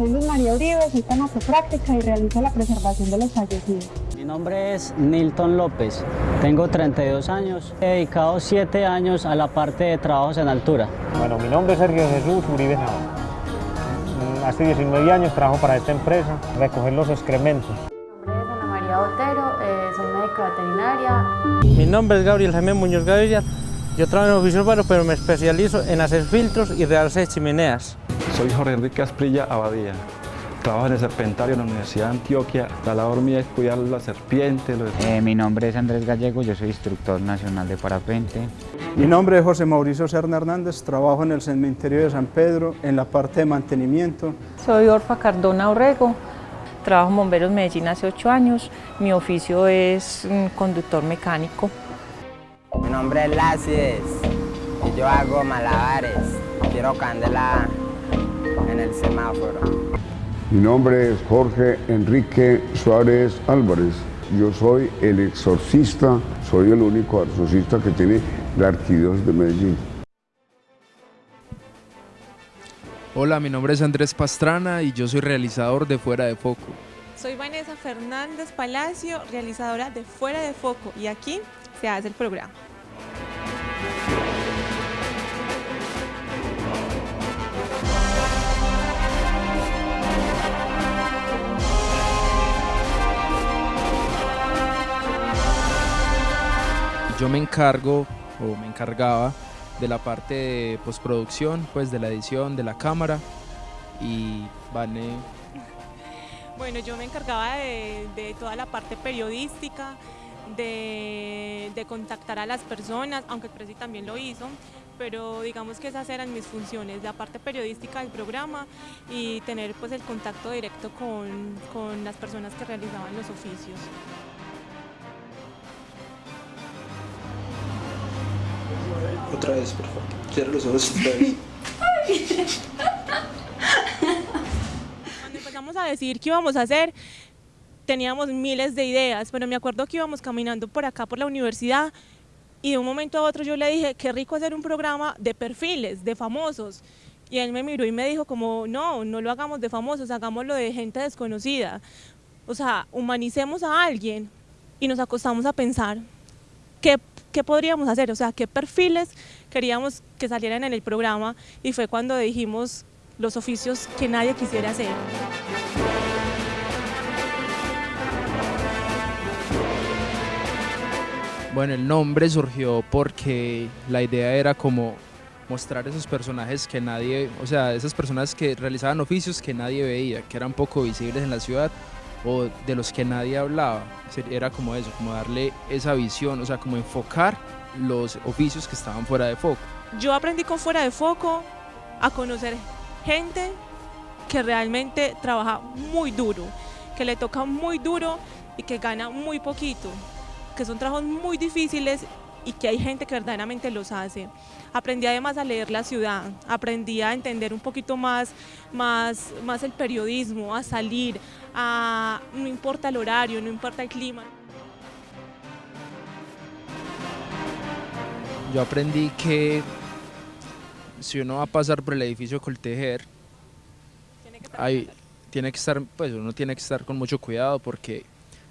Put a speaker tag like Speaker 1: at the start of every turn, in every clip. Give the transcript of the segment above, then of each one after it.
Speaker 1: Soy Luz María Uribe, soy tanatopráctica y realizo la preservación de los fallecidos.
Speaker 2: Mi nombre es Nilton López, tengo 32 años, he dedicado 7 años a la parte de trabajos en altura.
Speaker 3: Bueno, mi nombre es Sergio Jesús Uribe Nava. Mm, Hace 19 años trabajo para esta empresa, recoger los excrementos.
Speaker 4: Mi nombre es Ana María Botero, eh, soy médica veterinaria.
Speaker 5: Mi nombre es Gabriel Jaime Muñoz Gaviria. Yo trabajo en oficio urbano, pero me especializo en hacer filtros y realzar chimeneas.
Speaker 6: Soy Jorge Enrique Asprilla Abadía. Trabajo en el Serpentario en la Universidad de Antioquia. La labor mía es cuidar las serpientes. Los...
Speaker 7: Eh, mi nombre es Andrés Gallego, yo soy instructor nacional de parapente.
Speaker 8: Mi nombre es José Mauricio Serna Hernández, trabajo en el cementerio de San Pedro en la parte de mantenimiento.
Speaker 9: Soy Orfa Cardona Orrego, trabajo en Bomberos Medellín hace ocho años. Mi oficio es mm, conductor mecánico.
Speaker 10: Mi nombre es Lacies y yo hago malabares. Quiero candela semáforo.
Speaker 11: Mi nombre es Jorge Enrique Suárez Álvarez. Yo soy el exorcista, soy el único exorcista que tiene la arquidiócesis de Medellín.
Speaker 12: Hola, mi nombre es Andrés Pastrana y yo soy realizador de Fuera de Foco.
Speaker 13: Soy Vanessa Fernández Palacio, realizadora de Fuera de Foco y aquí se hace el programa.
Speaker 12: Yo me encargo o me encargaba de la parte de postproducción, pues de la edición, de la cámara y Vane
Speaker 13: Bueno, yo me encargaba de, toda la parte periodística, de, de, contactar a las personas, aunque el Presi también lo hizo, pero digamos que esas eran mis funciones, la parte periodística del programa y tener pues el contacto directo con, con las personas que realizaban los oficios.
Speaker 14: Otra vez, por favor. Cierra los ojos otra vez.
Speaker 13: Cuando empezamos a decir qué íbamos a hacer, teníamos miles de ideas, pero me acuerdo que íbamos caminando por acá, por la universidad, y de un momento a otro yo le dije, qué rico hacer un programa de perfiles, de famosos. Y él me miró y me dijo como, no, no lo hagamos de famosos, hagámoslo de gente desconocida. O sea, humanicemos a alguien y nos acostamos a pensar qué, qué podríamos hacer, o sea, qué perfiles queríamos que salieran en el programa y fue cuando dijimos los oficios que nadie quisiera hacer.
Speaker 12: Bueno, el nombre surgió porque la idea era como mostrar esos personajes que nadie, o sea, esas personas que realizaban oficios que nadie veía, que eran poco visibles en la ciudad o de los que nadie hablaba. Era como eso, como darle esa visión, o sea, como enfocar los oficios que estaban fuera de foco.
Speaker 13: Yo aprendí con fuera de foco a conocer gente que realmente trabaja muy duro, que le toca muy duro y que gana muy poquito que son trabajos muy difíciles y que hay gente que verdaderamente los hace. Aprendí además a leer la ciudad, aprendí a entender un poquito más, más, más el periodismo, a salir, a, no importa el horario, no importa el clima.
Speaker 12: Yo aprendí que si uno va a pasar por el edificio Coltejer, tiene que estar, hay, tiene que estar pues uno tiene que estar con mucho cuidado porque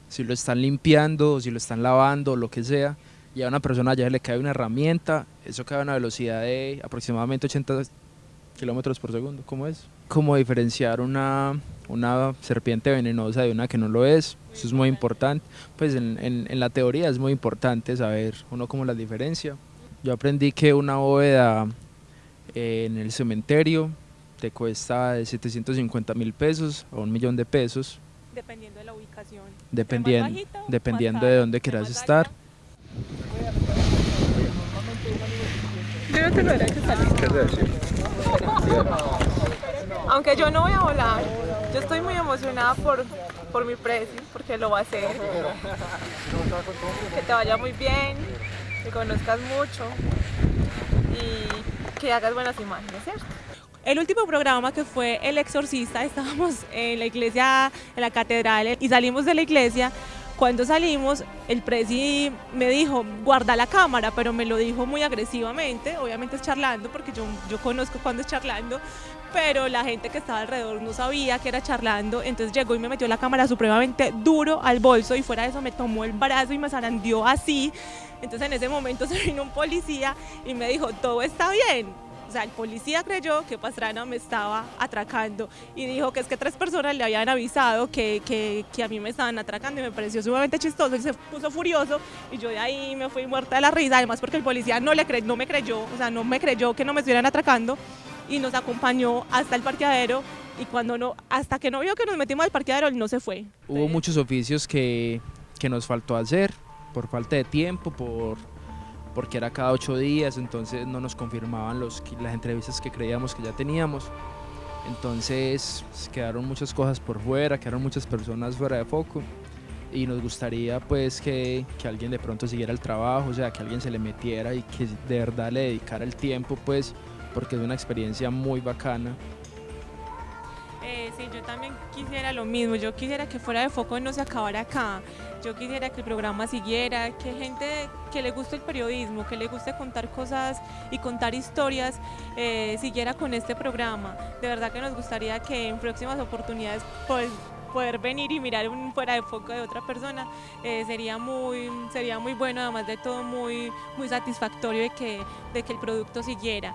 Speaker 12: si lo están limpiando, si lo están lavando, lo que sea, y a una persona ya le cae una herramienta, eso cae a una velocidad de aproximadamente 80 kilómetros por segundo, ¿cómo es? Cómo diferenciar una, una serpiente venenosa de una que no lo es, eso es muy importante, pues en, en, en la teoría es muy importante saber uno cómo la diferencia. Yo aprendí que una bóveda eh, en el cementerio te cuesta de 750 mil pesos a un millón de pesos,
Speaker 13: dependiendo de la ubicación.
Speaker 12: Dependiendo, bajito, dependiendo de dónde quieras estar.
Speaker 13: Yo no tengo derecho a salir.
Speaker 14: ¿Qué decir?
Speaker 13: Aunque yo no voy a volar, yo estoy muy emocionada por, por mi precio, porque lo va a hacer. Que te vaya muy bien, que conozcas mucho y que hagas buenas imágenes, ¿cierto? El último programa que fue El Exorcista, estábamos en la iglesia, en la catedral y salimos de la iglesia. Cuando salimos, el presi me dijo, guarda la cámara, pero me lo dijo muy agresivamente, obviamente es charlando, porque yo, yo conozco cuando es charlando, pero la gente que estaba alrededor no sabía que era charlando, entonces llegó y me metió la cámara supremamente duro al bolso y fuera de eso me tomó el brazo y me zarandeó así. Entonces en ese momento se vino un policía y me dijo, todo está bien. O sea, el policía creyó que Pastrana me estaba atracando y dijo que es que tres personas le habían avisado que, que, que a mí me estaban atracando y me pareció sumamente chistoso y se puso furioso y yo de ahí me fui muerta de la risa, además porque el policía no, le cre no me creyó, o sea, no me creyó que no me estuvieran atracando y nos acompañó hasta el parqueadero y cuando no, hasta que no vio que nos metimos al parqueadero, él no se fue.
Speaker 12: Hubo muchos oficios que, que nos faltó hacer por falta de tiempo, por, porque era cada ocho días, entonces no nos confirmaban los, las entrevistas que creíamos que ya teníamos. Entonces quedaron muchas cosas por fuera, quedaron muchas personas fuera de foco y nos gustaría pues que, que, alguien de pronto siguiera el trabajo, o sea, que alguien se le metiera y que de verdad le dedicara el tiempo pues porque es una experiencia muy bacana.
Speaker 13: Yo también quisiera lo mismo, yo quisiera que fuera de foco no se acabara acá, yo quisiera que el programa siguiera, que gente que le guste el periodismo, que le guste contar cosas y contar historias, eh, siguiera con este programa. De verdad que nos gustaría que en próximas oportunidades pues poder venir y mirar un fuera de foco de otra persona eh, sería muy sería muy bueno además de todo muy muy satisfactorio de que de que el producto siguiera